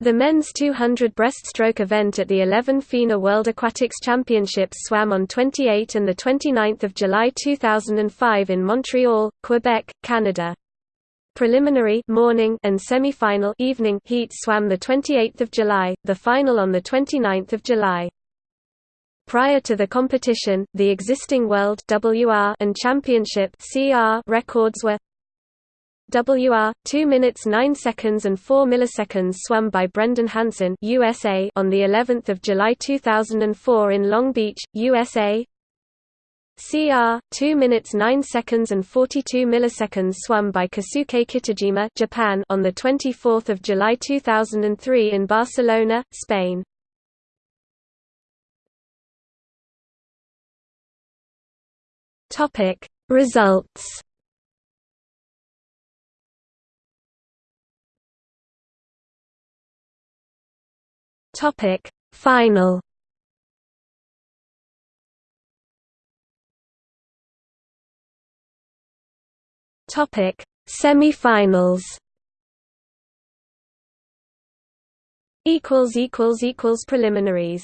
The men's 200 breaststroke event at the 11 FINA World Aquatics Championships swam on 28 and 29 July 2005 in Montreal, Quebec, Canada. Preliminary morning and semi-final evening heats swam 28 July, the final on 29 July. Prior to the competition, the existing World WR and Championship CR records were WR 2 minutes 9 seconds and 4 milliseconds swum by Brendan Hansen USA on the 11th of July 2004 in Long Beach, USA. CR 2 minutes 9 seconds and 42 milliseconds swum by Kosuke Kitajima Japan on the 24th of July 2003 in Barcelona, Spain. Topic Results Topic. Final. Topic. Semi-finals. Equals equals equals preliminaries